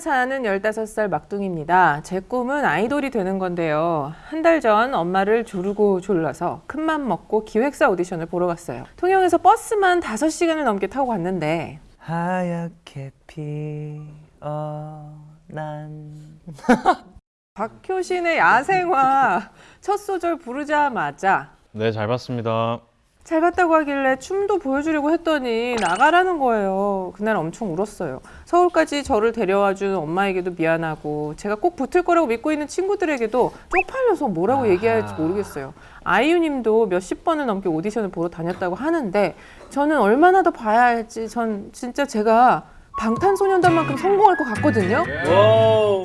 사는 15살 막둥입니다. 제 꿈은 아이돌이 되는 건데요. 한 달 전 엄마를 조르고 졸라서 큰맘 먹고 기획사 오디션을 보러 갔어요. 통영에서 버스만 5시간을 넘게 타고 갔는데 하얗게 피어 난 박효신의 야생화 첫 소절 부르자마자 네, 잘 봤습니다. 잘 봤다고 하길래 춤도 보여주려고 했더니 나가라는 거예요. 그날 엄청 울었어요. 서울까지 저를 데려와 준 엄마에게도 미안하고 제가 꼭 붙을 거라고 믿고 있는 친구들에게도 쪽팔려서 뭐라고 얘기해야 할지 모르겠어요. 아이유님도 몇십 번을 넘게 오디션을 보러 다녔다고 하는데 저는 얼마나 더 봐야 할지 전 진짜 제가 방탄소년단만큼 성공할 것 같거든요.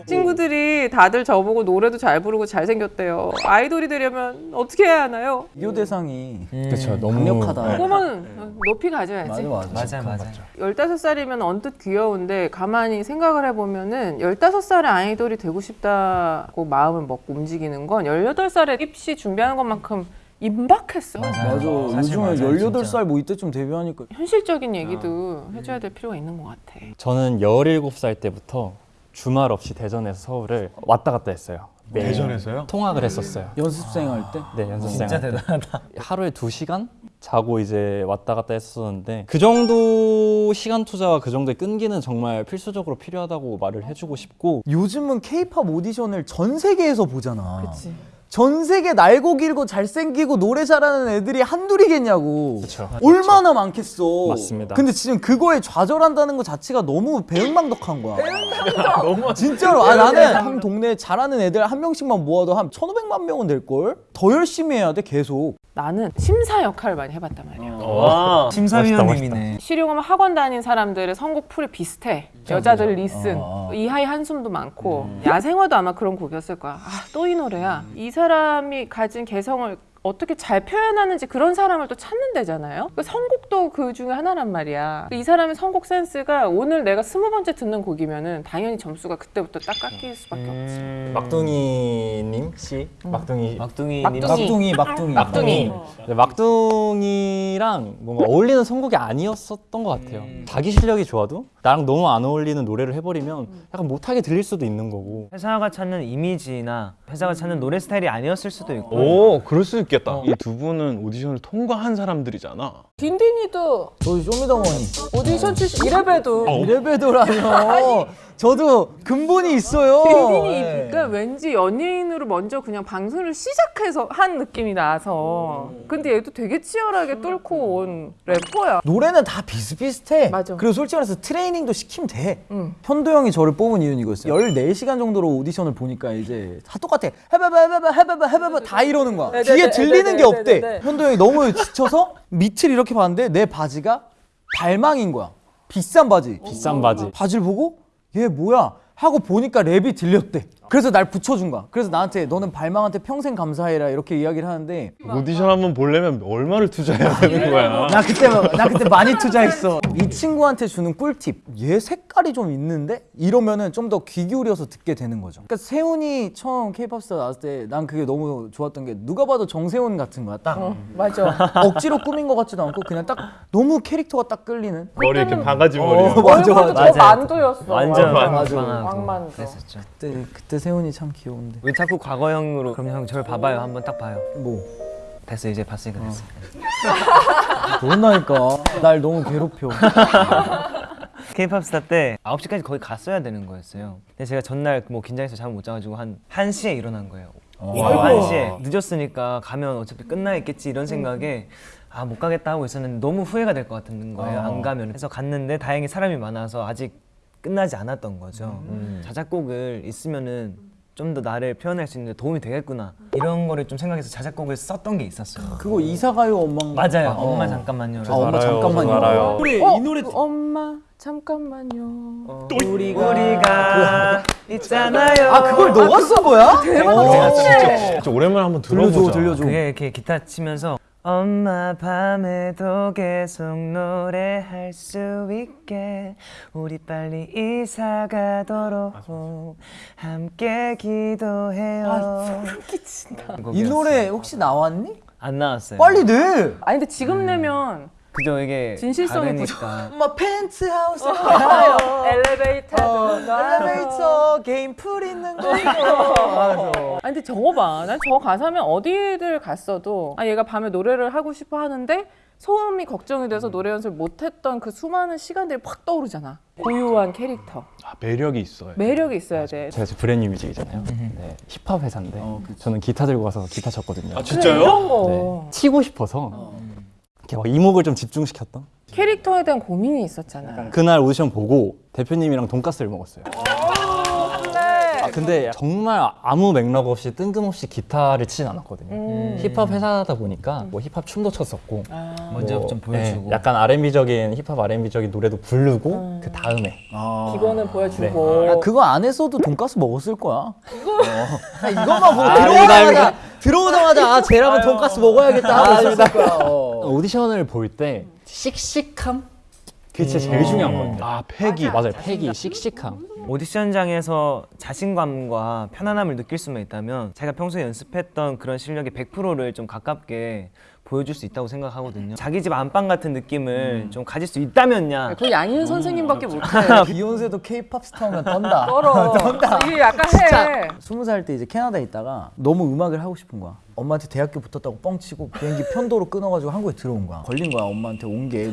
친구들이 다들 저보고 노래도 잘 부르고 잘생겼대요. 아이돌이 되려면 어떻게 해야 하나요? 비교 대상이 그렇죠. 너무 강력하다. 꿈은 높이 가져야지. 맞아 맞아. 맞아 맞아 15살이면 언뜻 귀여운데 가만히 생각을 해보면 은 15살의 아이돌이 되고 싶다고 마음을 먹고 움직이는 건 18살에 입시 준비하는 것만큼 임박했어. 맞아. 사실 요즘에 맞아요, 18살 뭐 이때쯤 데뷔하니까 현실적인 얘기도 해줘야 될 필요가 있는 것 같아. 저는 17살 때부터 주말 없이 대전에서 서울을 왔다 갔다 했어요. 매일 대전에서요? 통학을 했었어요. 연습생 할 때. 네, 연습생 진짜 할 때. 대단하다 하루에 2시간 자고 이제 왔다 갔다 했었는데 그 정도 시간 투자와 그 정도의 끈기는 정말 필수적으로 필요하다고 말을 해주고 싶고 요즘은 케이팝 오디션을 전 세계에서 보잖아. 그치. 전 세계 날고 길고 잘생기고 노래 잘하는 애들이 한둘이겠냐고. 그쵸. 얼마나 많겠어. 맞습니다. 근데 지금 그거에 좌절한다는 것 자체가 너무 배은망덕한 거야. 너무 진짜로. 아 나는 한 동네에 잘하는 애들 한 명씩만 모아도 한 1,500만 명은 될 걸. 더 열심히 해야 돼 계속. 나는 심사 역할을 많이 해봤단 말이야. 와 심사위원님이네 실용음악 학원 다닌 사람들의 선곡 풀이 비슷해. 여자들 Listen, 어, 어. 이하이 한숨도 많고 야생화도 아마 그런 곡이었을 거야. 아, 또 이 노래야. 이 사람이 가진 개성을 어떻게 잘 표현하는지 그런 사람을 또 찾는 데잖아요. 그 선곡도 그 중에 하나란 말이야. 이 사람의 선곡 센스가 오늘 내가 스무 번째 듣는 곡이면 은 당연히 점수가 그때부터 딱 깎일 수밖에 없지. 음. 막둥이님 씨, 막둥이 막둥이님 막둥이. 막둥이 막둥이. 막둥이. 네, 막둥이랑 뭔가 어울리는 선곡이 아니었었던 것 같아요. 자기 실력이 좋아도 나랑 너무 안 어울리는 노래를 해버리면 약간 못하게 들릴 수도 있는 거고. 회사가 찾는 이미지나 회사가 찾는 노래 스타일이 아니었을 수도 있고 오, 그럴 수 있겠다. 이두 분은 오디션을 통과한 사람들이잖아. 딘딘이도 저희 쇼미더머니. 오디션 출신 이래봬도 이래봬도라뇨. 저도 근본이 있어요. 딘딘이 네. 그러니까 왠지 연예인으로 먼저 그냥 방송을 시작해서 한 느낌이 나서 근데 얘도 되게 치열하게 뚫고 온 래퍼야 노래는 다 비슷비슷해. 맞아. 그리고 솔직히 말해서 트레이닝도 시키면 돼. 응. 현도 형이 저를 뽑은 이유는 이거였어요. 14시간 정도로 오디션을 보니까 이제 다 똑같아. 해봐봐, 해봐봐, 해봐봐, 해봐봐 다 이러는 거야. 네, 뒤에 네, 들리는 네, 게 네, 없대. 네, 네. 현도 형이 너무 지쳐서 밑을 이렇게 봤는데 내 바지가 발망인 거야. 비싼 바지. 비싼 바지. 바지를 보고 얘 뭐야 하고 보니까 랩이 들렸대. 그래서 날 붙여준 거야. 그래서 나한테 너는 발망한테 평생 감사해라 이렇게 이야기를 하는데 오디션 한번 보려면 얼마를 투자해야 되는 거야? 나 그때 나 그때 많이 투자했어. 이 친구한테 주는 꿀팁. 얘 색깔이 좀 있는데 이러면은 좀 더 귀 기울여서 듣게 되는 거죠. 그러니까 세운이 처음 K-pop 스타 나왔을 때 난 그게 너무 좋았던 게 누가 봐도 정세운 같은 거야. 딱 맞아 억지로 꾸민 것 같지도 않고 그냥 딱 너무 캐릭터가 딱 끌리는. 머리 이렇게 바가지 머리. 어, 맞아 맞아. 저 만두였어 완전. 빵빵하고 왕만두. 그랬었죠 그때 그때 세훈이 참 귀여운데. 왜 자꾸 과거형으로 그럼 형 저를 봐봐요. 한번 딱 봐요. 뭐? 됐어 이제 봤으니까 됐어. 그런다니까. 날 너무 괴롭혀. K-pop 스타 때 9시까지 거기 갔어야 되는 거였어요. 근데 제가 전날 뭐 긴장해서 잠을 못 자가지고 한 1시에 일어난 거예요. 오후 1시에. 늦었으니까 가면 어차피 끝나 있겠지 이런 생각에 아 못 가겠다 하고 있었는데 너무 후회가 될 것 같은 거예요. 안 가면. 그래서 갔는데 다행히 사람이 많아서 아직 끝나지 않았던 거죠. 자작곡을 있으면은 좀 더 나를 표현할 수 있는 데 도움이 되겠구나. 이런 거를 좀 생각해서 자작곡을 썼던 게 있었어요. 그거 이사가요 엄마인가? 맞아요. 어. 엄마 잠깐만요. 아 엄마 알아요, 잠깐만요. 우리 어? 이 노래 그 엄마 잠깐만요. 우리가 우리가 있잖아요. 아 그걸 너가 쓴 거야? 대박 진짜 오랜만에 한번 들어보자. 들려줘 들려줘. 그게 이렇게 기타 치면서 엄마 밤에도 계속 노래할 수 있게 우리 빨리 이사 가도록 함께 기도해요. 끼친다 이 노래 혹시 나왔니? 안 나왔어요. 빨리 내. 아니 근데 지금 내면 그죠 이게 진실성이 다르니까. 엄마 펜트하우스 엘리베이터 엘리베이터 게임 풀 있는 거아 근데 저거 봐. 난 저 가사면 어디를 갔어도 아 얘가 밤에 노래를 하고 싶어 하는데 소음이 걱정이 돼서 노래 연습을 못했던 그 수많은 시간들이 확 떠오르잖아. 고유한 캐릭터, 아, 매력이 있어요. 매력이 있어야 돼. 제가 지금 브랜뉴 뮤직이잖아요. 네, 힙합 회사인데 저는 기타 들고 가서 기타 쳤거든요. 아거 네, 튀고 싶어서 이렇게 막 이목을 좀 집중시켰던. 캐릭터에 대한 고민이 있었잖아. 그날 오디션 보고 대표님이랑 돈가스를 먹었어요. 아, 근데 정말 아무 맥락 없이 뜬금없이 기타를 치진 않았거든요. 음. 힙합 회사다 보니까 뭐 힙합 춤도 췄었고 먼저 뭐, 좀 보여주고. 네, 약간 R&B적인 힙합 R&B적인 노래도 부르고 그 다음에 기본을 보여주고. 야, 그거 안 했어도 돈가스 먹었을 거야. 어. 야, 이것만 보고 아, 들어오자마자 들어오자마자 아, 쟤랑은 돈가스 먹어야겠다 하고 있었을 거야. 어. 오디션을 볼 때 씩씩함 그게 진짜 제일 중요한 거예요. 아 패기. 맞아요, 패기, 씩씩함. 오디션장에서 자신감과 편안함을 느낄 수만 있다면 제가 평소에 연습했던 그런 실력의 100%를 좀 가깝게 보여줄 수 있다고 생각하거든요. 자기 집 안방 같은 느낌을 좀 가질 수 있다면야. 그 양희은 선생님밖에 못해. 비욘세도 케이팝 스타면 떤다. 떨어. 이게 약간 해. 스무 살 때 이제 캐나다에 있다가 너무 음악을 하고 싶은 거야. 엄마한테 대학교 붙었다고 뻥치고 비행기 편도로 끊어가지고 한국에 들어온 거야. 걸린 거야. 엄마한테 온 게.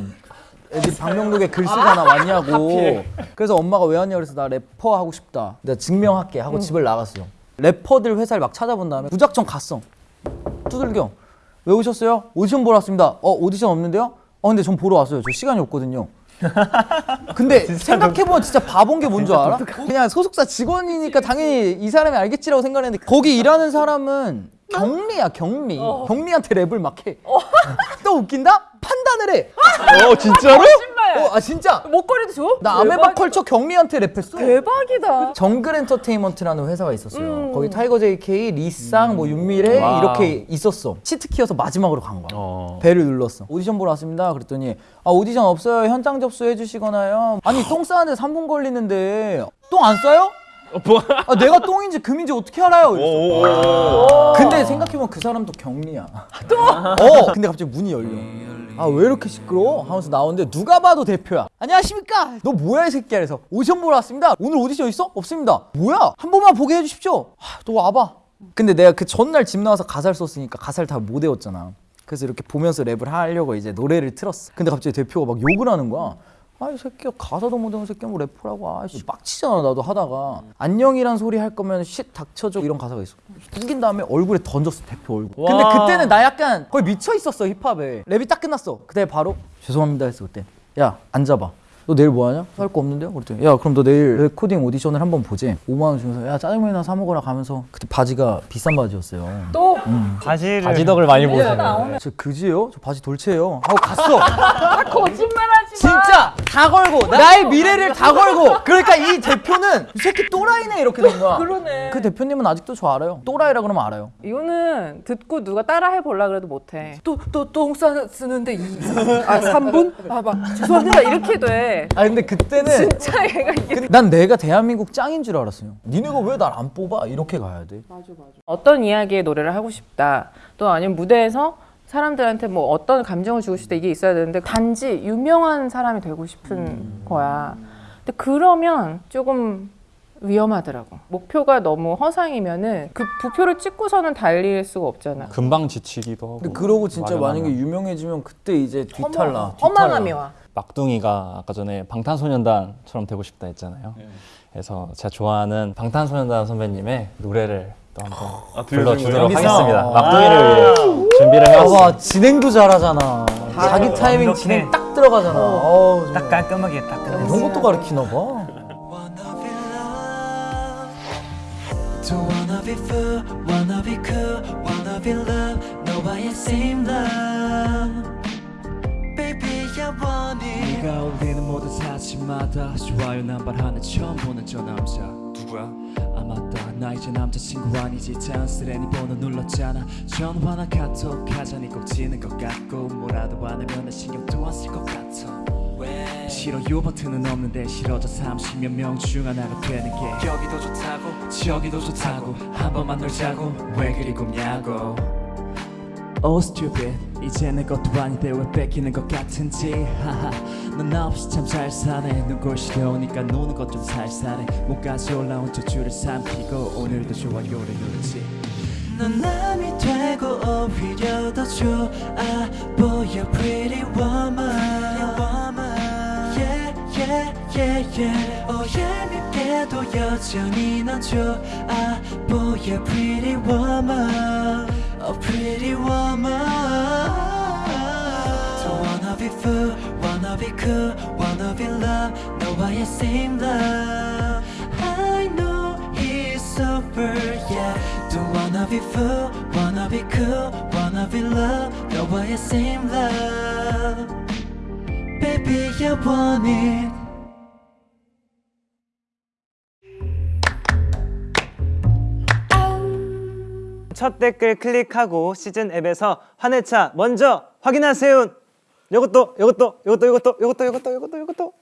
애들이 방명록에 글 쓰고 하나 왔냐고. 그래서 엄마가 왜 왔냐 그래서 나 래퍼 하고 싶다. 내가 증명할게 하고 집을 나갔어. 래퍼들 회사를 막 찾아본 다음에 무작정 갔어. 두들겨. 왜 오셨어요? 오디션 보러 왔습니다. 어 오디션 없는데요? 어 근데 전 보러 왔어요. 저 시간이 없거든요. 근데 생각해보면 진짜 바본 게 뭔 줄 알아? 그냥 소속사 직원이니까 당연히 이 사람이 알겠지라고 생각했는데 거기 일하는 사람은 경리야 경리 경리한테 랩을 막해 또 웃긴다? 판단을 해 어 진짜로? 신발. 어, 아 진짜 목걸이도 줘? 나 아메바 컬처 경리한테 랩했어 대박이다. 정글 엔터테인먼트라는 회사가 있었어요 거기 타이거 JK, 리쌍, 뭐 윤미래 와. 이렇게 있었어 치트키여서 마지막으로 간 거야 어. 벨을 눌렀어. 오디션 보러 왔습니다. 그랬더니 아 오디션 없어요. 현장 접수해 주시거나요. 아니 똥 싸는데 3분 걸리는데 똥 안 싸요? 아, 내가 똥인지 금인지 어떻게 알아요? 오. 근데 생각해보면 그 사람도 경리야. 또? 어. 근데 갑자기 문이 열려. 아 왜 이렇게 시끄러워? 하면서 나오는데 누가 봐도 대표야. 안녕하십니까? 너 뭐야 이 새끼야? 그래서 오디션 보러 왔습니다. 오늘 오디션 있어? 없습니다. 뭐야? 한 번만 보게 해주십시오. 아, 너 와봐. 근데 내가 그 전날 집 나와서 가사를 썼으니까 가사를 다 못 외웠잖아. 그래서 이렇게 보면서 랩을 하려고 이제 노래를 틀었어. 근데 갑자기 대표가 막 욕을 하는 거야. 아이 새끼야 가사도 못 외운 새끼야 뭐 래퍼라고. 아씨. 빡치잖아 나도 하다가. 안녕이란 소리 할 거면 쉿 닥쳐줘 이런 가사가 있어. 죽인 다음에 얼굴에 던졌어 대표 얼굴. 근데 와. 그때는 나 약간 거의 미쳐 있었어 힙합에. 랩이 딱 끝났어. 그때 바로 죄송합니다 했어 그때. 야 앉아봐. 너 내일 뭐 하냐? 할 거 없는데요? 그랬더니 야 그럼 너 내일 레코딩 오디션을 한번 보지? 5만 원 주면서 야 짜장면이나 사 먹으라 가면서 그때 바지가 비싼 바지였어요. 또? 바지를 바지 덕을 많이 보세요. 저 그지요? 저 바지 돌체예요. 하고 갔어. 거짓말하지 마. 진짜 다 걸고 나의 미래를 다 걸고. 그러니까 이 대표는 이 새끼 또라이네 이렇게 된 거야. 그러네. 그 대표님은 아직도 저 알아요? 또라이라 그러면 알아요. 이거는 듣고 누가 따라 해보려 그래도 못해. 또 또똥 쓰는데 이, 아 3분? 아막 죄송합니다. 이렇게 돼. 아 근데 그때는 진짜 얘가 이게 근데 난 내가 대한민국 짱인 줄 알았어요. 니네가 왜 날 안 뽑아? 이렇게 가야 돼. 어떤 이야기의 노래를 하고 싶다. 또 아니면 무대에서 사람들한테 뭐 어떤 감정을 주고 싶다 이게 있어야 되는데 단지 유명한 사람이 되고 싶은 거야. 근데 그러면 조금 위험하더라고. 목표가 너무 허상이면은 그 부표를 찍고서는 달릴 수가 없잖아. 금방 지치기도 하고. 근데 그러고 진짜. 만약에 유명해지면 그때 이제 뒤탈나 허망함이 와. 막둥이가 아까 전에 방탄소년단처럼 되고 싶다 했잖아요. 그래서 제가 좋아하는 방탄소년단 선배님의 노래를 또 한번 아, 불러주도록? 하겠습니다. 막둥이를 위해 준비를 해왔습니다. 봐봐 진행도 잘하잖아 자기 타이밍 완벽해. 진행 딱 들어가잖아 어우, 정말. 딱 깔끔하게 딱 끝냈어. 이런 것도 가르치나 봐 Wanna be loved Don't wanna be fool Wanna be cool Wanna be loved 너와의 same love Baby I want it 네가 올리는 모든 사진마다 좋아요 남발하는 처음 보는 저 남자 누구야? 나 이제 남자친구 아니지. 자연스레 네 번호 눌렀잖아. 전화나 카톡 하자니 꼭 지는 것 같고 뭐라도 안 하면 나 신경도 안 쓸 것 같아. 왜? 싫어 요 버튼은 없는데 싫어져. 30몇 명 중 하나가 되는 게 여기도 좋다고 저기도 좋다고. 한 번만 놀자고. 왜 그리 굽냐고 Oh stupid 이제 내 것도 아닌데 왜 뺏기는 것 같은지 하하 넌 없이 참 잘 사네 눈꼴 시려우니까 노는 것 좀 살살해 목까지 올라온 저 줄을 삼키고 오늘도 좋아요를 누르지 넌 남이 되고 오히려 더 좋아 보여 pretty woman. Yeah yeah yeah yeah. Oh yeah 밉게도 여전히 넌 좋아 보여 pretty woman Pretty woman. So wanna be fool, wanna be cool, wanna be love. No I ain't same love. I know it's over, yeah. Don't wanna be fool, wanna be cool, wanna be love. No I ain't same love. Baby I want it 첫 댓글 클릭하고 시즌 앱에서 환해차 먼저 확인하세요. 요것도 요것도 요것도 요것도 요것도 요것도 요것도 요것도